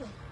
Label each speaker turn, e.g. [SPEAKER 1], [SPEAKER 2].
[SPEAKER 1] আসো